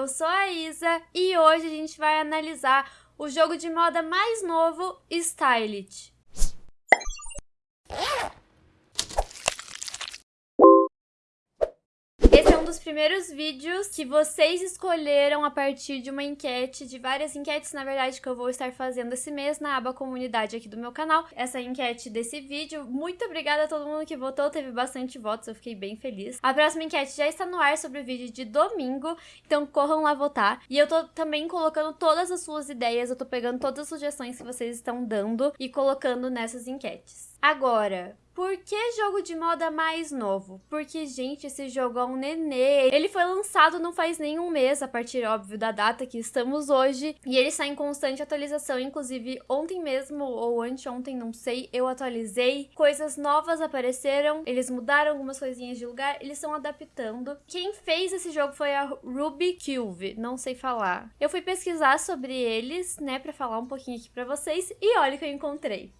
eu sou a Isa e hoje a gente vai analisar o jogo de moda mais novo, Stylit. dos primeiros vídeos que vocês escolheram a partir de uma enquete, de várias enquetes, na verdade, que eu vou estar fazendo esse mês na aba comunidade aqui do meu canal. Essa enquete desse vídeo. Muito obrigada a todo mundo que votou, teve bastante votos, eu fiquei bem feliz. A próxima enquete já está no ar sobre o vídeo de domingo, então corram lá votar. E eu tô também colocando todas as suas ideias, eu tô pegando todas as sugestões que vocês estão dando e colocando nessas enquetes. Agora, por que jogo de moda mais novo? Porque, gente, esse jogo é um nenê. Ele foi lançado não faz nenhum mês, a partir, óbvio, da data que estamos hoje. E ele está em constante atualização. Inclusive, ontem mesmo, ou anteontem, não sei, eu atualizei. Coisas novas apareceram. Eles mudaram algumas coisinhas de lugar. Eles estão adaptando. Quem fez esse jogo foi a Ruby Cube. Não sei falar. Eu fui pesquisar sobre eles, né, pra falar um pouquinho aqui pra vocês. E olha o que eu encontrei.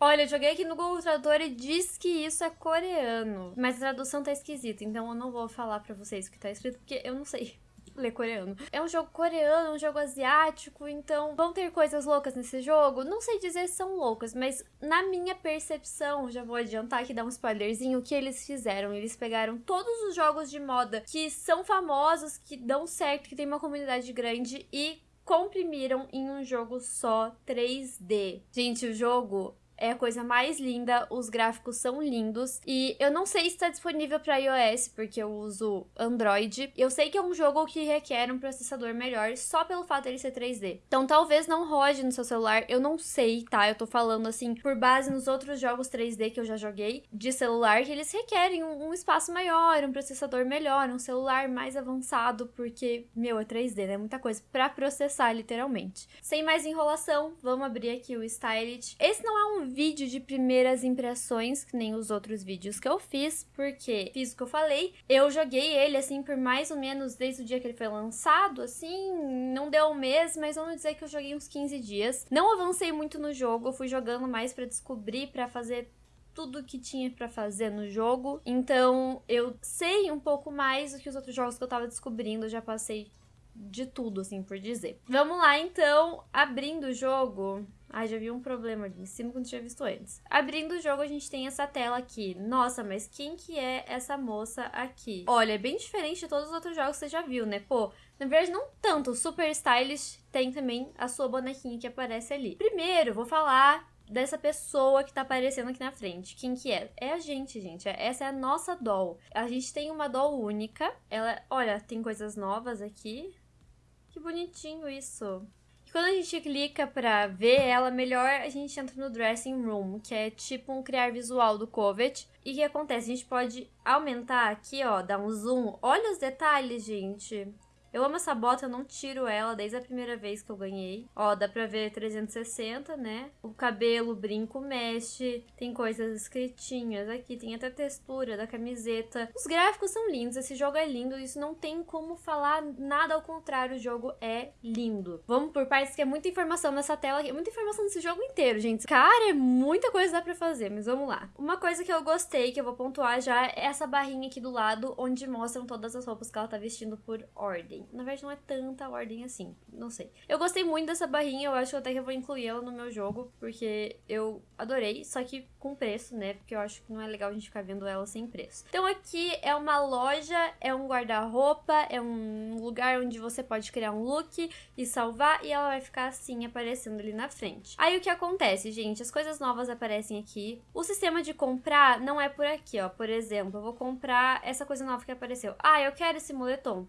Olha, eu joguei aqui no Google Tradutor e diz que isso é coreano. Mas a tradução tá esquisita, então eu não vou falar pra vocês o que tá escrito, porque eu não sei ler coreano. É um jogo coreano, um jogo asiático, então vão ter coisas loucas nesse jogo? Não sei dizer se são loucas, mas na minha percepção, já vou adiantar aqui dar um spoilerzinho, o que eles fizeram? Eles pegaram todos os jogos de moda que são famosos, que dão certo, que tem uma comunidade grande e comprimiram em um jogo só 3D. Gente, o jogo é a coisa mais linda, os gráficos são lindos e eu não sei se está disponível para iOS porque eu uso Android. Eu sei que é um jogo que requer um processador melhor só pelo fato de ele ser 3D. Então talvez não rode no seu celular, eu não sei, tá? Eu tô falando assim por base nos outros jogos 3D que eu já joguei de celular que eles requerem um, um espaço maior, um processador melhor, um celular mais avançado porque, meu, é 3D, né? Muita coisa para processar literalmente. Sem mais enrolação, vamos abrir aqui o Stylit. Esse não é um vídeo de primeiras impressões, que nem os outros vídeos que eu fiz, porque fiz o que eu falei. Eu joguei ele, assim, por mais ou menos desde o dia que ele foi lançado, assim, não deu um mês, mas vamos dizer que eu joguei uns 15 dias. Não avancei muito no jogo, fui jogando mais para descobrir, para fazer tudo que tinha para fazer no jogo. Então, eu sei um pouco mais do que os outros jogos que eu tava descobrindo, eu já passei de tudo, assim, por dizer. Vamos lá, então, abrindo o jogo, ah, já vi um problema ali em cima quando tinha visto antes. Abrindo o jogo, a gente tem essa tela aqui. Nossa, mas quem que é essa moça aqui? Olha, é bem diferente de todos os outros jogos que você já viu, né? Pô, na verdade, não tanto. O Super Stylish tem também a sua bonequinha que aparece ali. Primeiro, vou falar dessa pessoa que tá aparecendo aqui na frente. Quem que é? É a gente, gente. Essa é a nossa doll. A gente tem uma doll única. Ela, olha, tem coisas novas aqui. Que bonitinho isso. E quando a gente clica pra ver ela melhor, a gente entra no Dressing Room, que é tipo um criar visual do Covet. E o que acontece? A gente pode aumentar aqui, ó, dar um zoom. Olha os detalhes, gente. Eu amo essa bota, eu não tiro ela desde a primeira vez que eu ganhei. Ó, dá pra ver 360, né? O cabelo, o brinco mexe, tem coisas escritinhas aqui, tem até textura da camiseta. Os gráficos são lindos, esse jogo é lindo, isso não tem como falar nada ao contrário, o jogo é lindo. Vamos por partes que é muita informação nessa tela aqui, muita informação nesse jogo inteiro, gente. Cara, é muita coisa dá pra fazer, mas vamos lá. Uma coisa que eu gostei, que eu vou pontuar já, é essa barrinha aqui do lado, onde mostram todas as roupas que ela tá vestindo por ordem ordem. Na verdade, não é tanta ordem assim. Não sei. Eu gostei muito dessa barrinha. Eu acho que até que eu vou incluir ela no meu jogo. Porque eu adorei. Só que com preço, né? Porque eu acho que não é legal a gente ficar vendo ela sem preço. Então aqui é uma loja, é um guarda-roupa, é um lugar onde você pode criar um look e salvar. E ela vai ficar assim, aparecendo ali na frente. Aí o que acontece, gente? As coisas novas aparecem aqui. O sistema de comprar não é por aqui, ó. Por exemplo, eu vou comprar essa coisa nova que apareceu. Ah, eu quero esse moletom.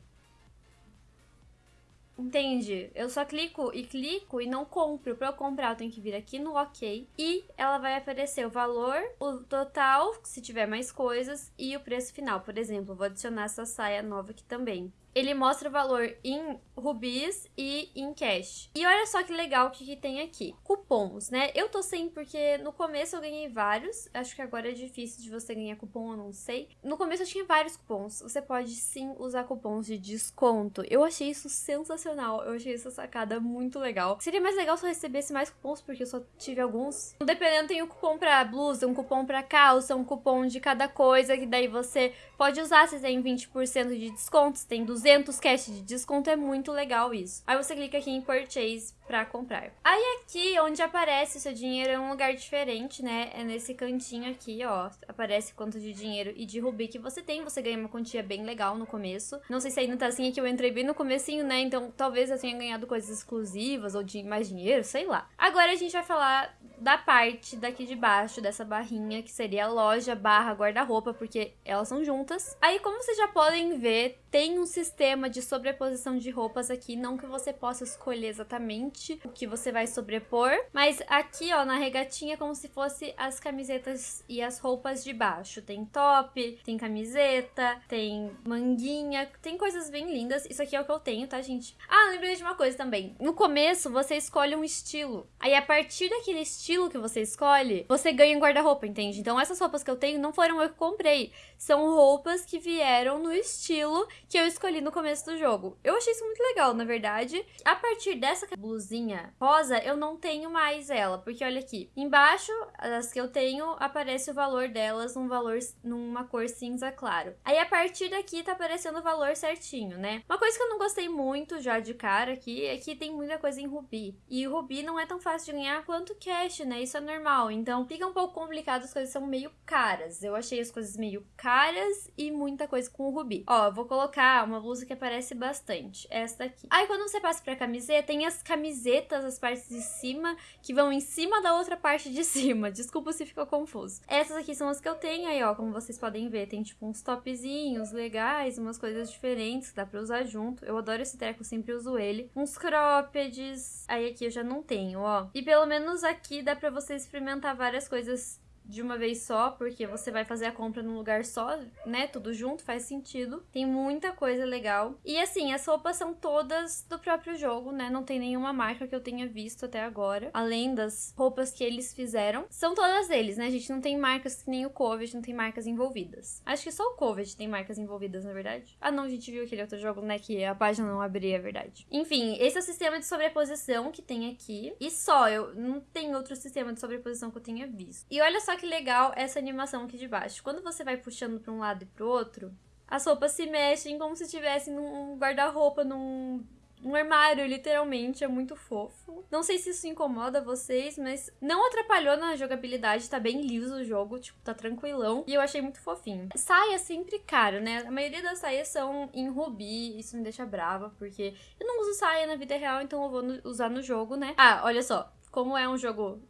Entende? Eu só clico e clico e não compro. Para eu comprar, eu tenho que vir aqui no OK e ela vai aparecer o valor, o total, se tiver mais coisas, e o preço final. Por exemplo, vou adicionar essa saia nova aqui também. Ele mostra o valor em rubis e em cash. E olha só que legal o que, que tem aqui. Cupons, né? Eu tô sem porque no começo eu ganhei vários. Acho que agora é difícil de você ganhar cupom, eu não sei. No começo eu tinha vários cupons. Você pode sim usar cupons de desconto. Eu achei isso sensacional. Eu achei essa sacada muito legal. Seria mais legal se eu recebesse mais cupons, porque eu só tive alguns. Dependendo, tem um cupom pra blusa, um cupom pra calça, um cupom de cada coisa, que daí você pode usar se tem 20% de desconto, se tem 200 cash de desconto, é muito legal isso. Aí você clica aqui em Purchase para comprar. Aí aqui, onde aparece o seu dinheiro, é um lugar diferente, né? É nesse cantinho aqui, ó. Aparece quanto de dinheiro e de rubi que você tem. Você ganha uma quantia bem legal no começo. Não sei se ainda tá assim, aqui eu entrei bem no comecinho, né? Então talvez eu tenha ganhado coisas exclusivas ou de mais dinheiro, sei lá. Agora a gente vai falar da parte daqui de baixo dessa barrinha, que seria loja barra guarda-roupa, porque elas são juntas. Aí, como vocês já podem ver, tem um sistema de sobreposição de roupas aqui, não que você possa escolher exatamente o que você vai sobrepor, mas aqui, ó, na regatinha, é como se fosse as camisetas e as roupas de baixo. Tem top, tem camiseta, tem manguinha, tem coisas bem lindas. Isso aqui é o que eu tenho, tá, gente? Ah, lembrei de uma coisa também. No começo, você escolhe um estilo. Aí, a partir daquele estilo que você escolhe, você ganha um guarda-roupa, entende? Então, essas roupas que eu tenho não foram eu que comprei. São roupas que vieram no estilo que eu escolhi no começo do jogo. Eu achei isso muito legal, na verdade. A partir dessa blusinha rosa, eu não tenho mais ela, porque olha aqui, embaixo, as que eu tenho, aparece o valor delas num valor, numa cor cinza claro. Aí a partir daqui tá aparecendo o valor certinho, né? Uma coisa que eu não gostei muito já de cara aqui é que tem muita coisa em rubi. E rubi não é tão fácil de ganhar quanto cash, né? Isso é normal. Então fica um pouco complicado, as coisas são meio caras. Eu achei as coisas meio caras e muita coisa com rubi. Ó, vou colocar uma blusa que aparece bastante. Essa daqui. Aí quando você passa pra camiseta, tem as camisetas, as partes de cima, que vão em cima da outra parte de cima. Desculpa se ficou confuso. Essas aqui são as que eu tenho aí, ó. Como vocês podem ver, tem tipo uns topzinhos legais, umas coisas diferentes que dá pra usar junto. Eu adoro esse treco, sempre uso ele. Uns croppeds. Aí aqui eu já não tenho, ó. E pelo menos aqui dá pra você experimentar várias coisas de uma vez só, porque você vai fazer a compra num lugar só, né? Tudo junto, faz sentido. Tem muita coisa legal. E assim, as roupas são todas do próprio jogo, né? Não tem nenhuma marca que eu tenha visto até agora. Além das roupas que eles fizeram. São todas deles, né? A gente não tem marcas que nem o Covid, não tem marcas envolvidas. Acho que só o Covid tem marcas envolvidas, na verdade. Ah, não, a gente viu aquele outro jogo, né? Que a página não abria, é verdade. Enfim, esse é o sistema de sobreposição que tem aqui. E só, eu não tem outro sistema de sobreposição que eu tenha visto. E olha só que legal essa animação aqui de baixo. Quando você vai puxando para um lado e para outro, as roupas se mexem como se estivessem num guarda-roupa, num um armário, literalmente, é muito fofo. Não sei se isso incomoda vocês, mas não atrapalhou na jogabilidade, tá bem liso o jogo, tipo, tá tranquilão. E eu achei muito fofinho. Saia é sempre caro, né? A maioria das saias são em rubi, isso me deixa brava, porque eu não uso saia na vida real, então eu vou no, usar no jogo, né? Ah, olha só, como é um jogo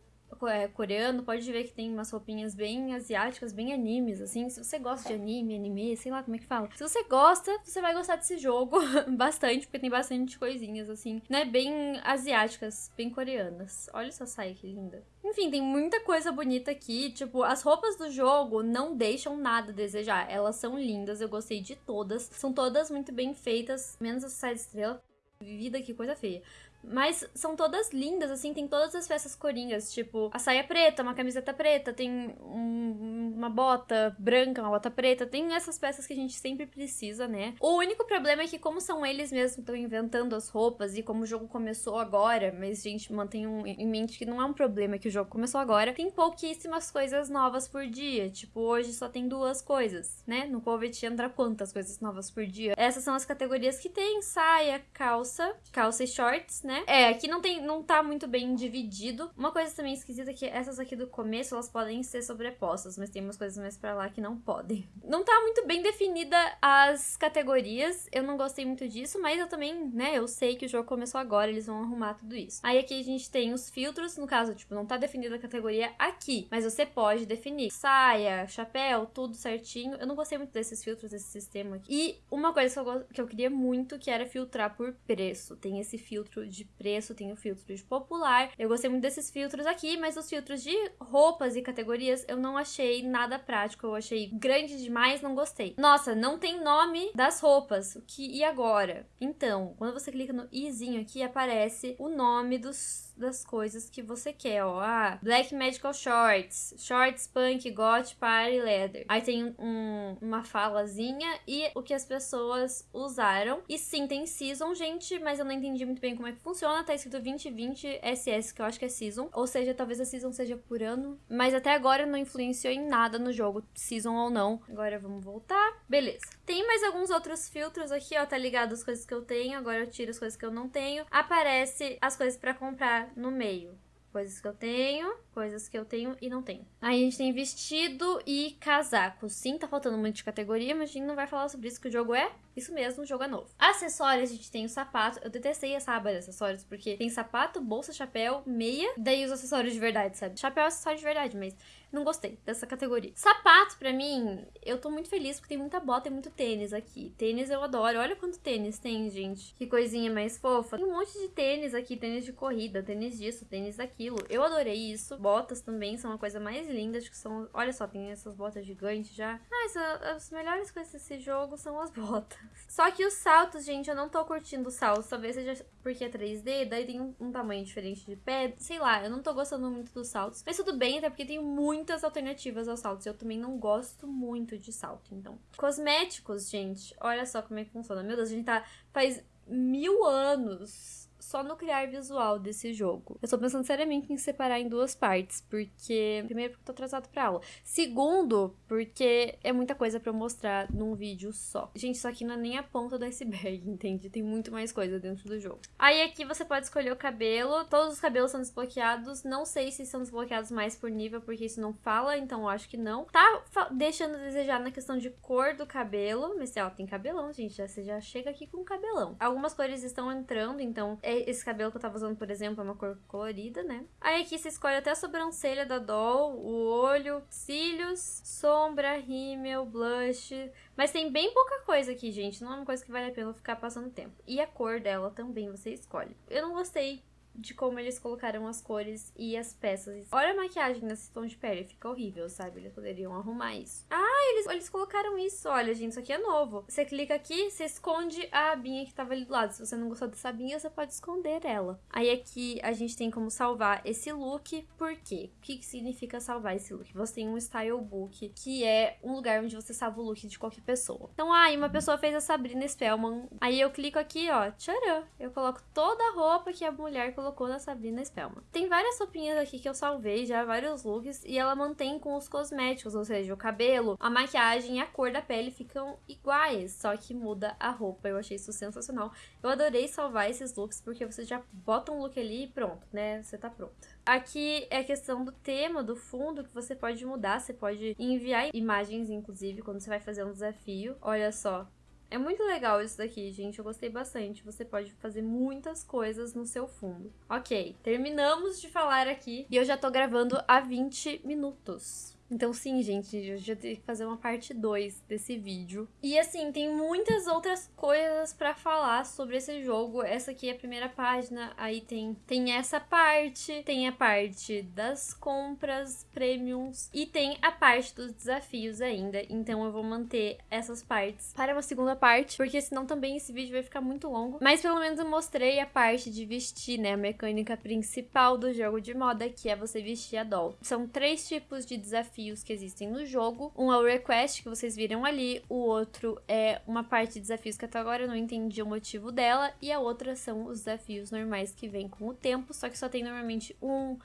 coreano, pode ver que tem umas roupinhas bem asiáticas, bem animes, assim. Se você gosta de anime, anime, sei lá como é que fala. Se você gosta, você vai gostar desse jogo bastante, porque tem bastante coisinhas, assim, né? Bem asiáticas, bem coreanas. Olha essa saia que linda. Enfim, tem muita coisa bonita aqui. Tipo, as roupas do jogo não deixam nada a desejar. Elas são lindas, eu gostei de todas. São todas muito bem feitas, menos essa saia de estrela. Vida, que coisa feia. Mas são todas lindas, assim, tem todas as peças coringas, tipo, a saia preta, uma camiseta preta, tem um, uma bota branca, uma bota preta, tem essas peças que a gente sempre precisa, né? O único problema é que, como são eles mesmos que estão inventando as roupas e como o jogo começou agora, mas a gente mantém um, em mente que não é um problema que o jogo começou agora, tem pouquíssimas coisas novas por dia. Tipo, hoje só tem duas coisas, né? No Covid entra quantas coisas novas por dia? Essas são as categorias que tem: saia, calça, calça e shorts, né? É, aqui não tem, não tá muito bem dividido. Uma coisa também esquisita é que essas aqui do começo, elas podem ser sobrepostas, mas tem umas coisas mais para lá que não podem. Não tá muito bem definida as categorias, eu não gostei muito disso, mas eu também, né, eu sei que o jogo começou agora, eles vão arrumar tudo isso. Aí aqui a gente tem os filtros, no caso, tipo, não tá definida a categoria aqui, mas você pode definir saia, chapéu, tudo certinho. Eu não gostei muito desses filtros, desse sistema aqui. E uma coisa que eu, que eu queria muito, que era filtrar por preço. Tem esse filtro de de preço, tem o filtro de popular. Eu gostei muito desses filtros aqui, mas os filtros de roupas e categorias eu não achei nada prático. Eu achei grande demais, não gostei. Nossa, não tem nome das roupas. O que e agora? Então, quando você clica no izinho aqui, aparece o nome dos das coisas que você quer, ó. Ah, Black Medical Shorts, Shorts Punk Got Party Leather. Aí tem um, uma falazinha e o que as pessoas usaram. E sim, tem Season, gente, mas eu não entendi muito bem como é que funciona. Tá escrito 2020 SS, que eu acho que é Season. Ou seja, talvez a Season seja por ano. Mas até agora não influenciou em nada no jogo, Season ou não. Agora vamos voltar. Beleza. Tem mais alguns outros filtros aqui, ó. Tá ligado as coisas que eu tenho. Agora eu tiro as coisas que eu não tenho. Aparece as coisas para comprar no meio. Coisas que eu tenho, coisas que eu tenho e não tenho. Aí a gente tem vestido e casaco. Sim, tá faltando muito de categoria, mas a gente não vai falar sobre isso, que o jogo é isso mesmo, o jogo é novo. Acessórios, a gente tem o sapato. Eu detestei essa aba de acessórios, porque tem sapato, bolsa, chapéu, meia, daí os acessórios de verdade, sabe? Chapéu é acessório de verdade, mas não gostei dessa categoria. Sapato, pra mim, eu tô muito feliz porque tem muita bota e muito tênis aqui. Tênis eu adoro. Olha quanto tênis tem, gente. Que coisinha mais fofa. Tem um monte de tênis aqui, tênis de corrida, tênis disso, tênis daquilo. Eu adorei isso. Botas também são uma coisa mais linda. Acho que são. Olha só, tem essas botas gigantes já. Mas ah, as melhores coisas desse jogo são as botas. Só que os saltos, gente, eu não tô curtindo os saltos. Talvez seja porque é 3D, daí tem um, um tamanho diferente de pé. Sei lá, eu não tô gostando muito dos saltos. Mas tudo bem, até porque tem muitas alternativas aos saltos. Eu também não gosto muito de salto, então. Cosméticos, gente. Olha só como é que funciona. Meu Deus, a gente tá. Faz mil anos só no criar visual desse jogo. Eu tô pensando seriamente em separar em duas partes, porque. Primeiro, porque eu tô atrasado pra aula. Segundo, porque é muita coisa para mostrar num vídeo só. Gente, isso aqui não é nem a ponta do iceberg, entende? Tem muito mais coisa dentro do jogo. Aí aqui você pode escolher o cabelo. Todos os cabelos são desbloqueados. Não sei se são desbloqueados mais por nível, porque isso não fala, então eu acho que não. Tá deixando a desejar na questão de cor do cabelo. Mas, ó, tem cabelão, gente. Já, você já chega aqui com cabelão. Algumas cores estão entrando, então é esse cabelo que eu tava usando, por exemplo, é uma cor colorida, né? Aí aqui você escolhe até a sobrancelha da doll, o olho, cílios, sombra, rímel, blush. Mas tem bem pouca coisa aqui, gente. Não é uma coisa que vale a pena ficar passando tempo. E a cor dela também você escolhe. Eu não gostei de como eles colocaram as cores e as peças. Olha a maquiagem nesse tom de pele, fica horrível, sabe? Eles poderiam arrumar isso. Ah, eles, eles colocaram isso. Olha, gente, isso aqui é novo. Você clica aqui, você esconde a abinha que tava ali do lado. Se você não gostou dessa abinha, você pode esconder ela. Aí aqui a gente tem como salvar esse look. Por quê? O que, que significa salvar esse look? Você tem um style book, que é um lugar onde você salva o look de qualquer pessoa. Então, ah, uma pessoa fez a Sabrina Spellman. Aí eu clico aqui, ó, tcharam. Eu coloco toda a roupa que a mulher colocou na Sabrina Spellman. Tem várias roupinhas aqui que eu salvei já, vários looks, e ela mantém com os cosméticos, ou seja, o cabelo, a maquiagem e a cor da pele ficam iguais, só que muda a roupa. Eu achei isso sensacional. Eu adorei salvar esses looks, porque você já bota um look ali e pronto, né? Você tá pronta. Aqui é a questão do tema, do fundo, que você pode mudar. Você pode enviar imagens, inclusive, quando você vai fazer um desafio. Olha só, é muito legal isso daqui, gente. Eu gostei bastante. Você pode fazer muitas coisas no seu fundo. Ok, terminamos de falar aqui. E eu já tô gravando há 20 minutos. Então, sim, gente, eu já tenho que fazer uma parte 2 desse vídeo. E assim, tem muitas outras coisas para falar sobre esse jogo. Essa aqui é a primeira página, aí tem, tem essa parte, tem a parte das compras premiums e tem a parte dos desafios ainda. Então eu vou manter essas partes para uma segunda parte, porque senão também esse vídeo vai ficar muito longo. Mas pelo menos eu mostrei a parte de vestir, né? A mecânica principal do jogo de moda, que é você vestir a doll. São três tipos de desafios desafios que existem no jogo. Um é o request, que vocês viram ali. O outro é uma parte de desafios que até agora eu não entendi o motivo dela. E a outra são os desafios normais que vêm com o tempo, só que só tem normalmente um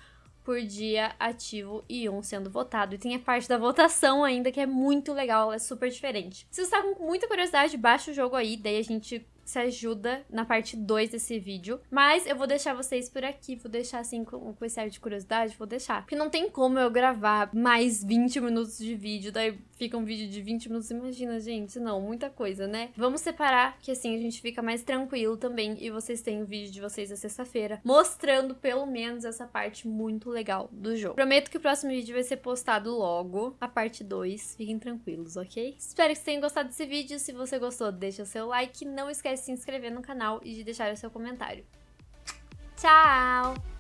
por dia ativo e um sendo votado. E tem a parte da votação ainda, que é muito legal, é super diferente. Se você tá com muita curiosidade, baixa o jogo aí, daí a gente se ajuda na parte 2 desse vídeo. Mas eu vou deixar vocês por aqui, vou deixar assim com, com esse ar de curiosidade, vou deixar. Porque não tem como eu gravar mais 20 minutos de vídeo, daí fica um vídeo de 20 minutos, imagina, gente, não, muita coisa, né? Vamos separar, que assim a gente fica mais tranquilo também e vocês têm o vídeo de vocês na sexta-feira, mostrando pelo menos essa parte muito legal do jogo. Prometo que o próximo vídeo vai ser postado logo, a parte 2, fiquem tranquilos, ok? Espero que vocês tenham gostado desse vídeo, se você gostou, deixa o seu like, não esquece se inscrever no canal e de deixar o seu comentário. Tchau!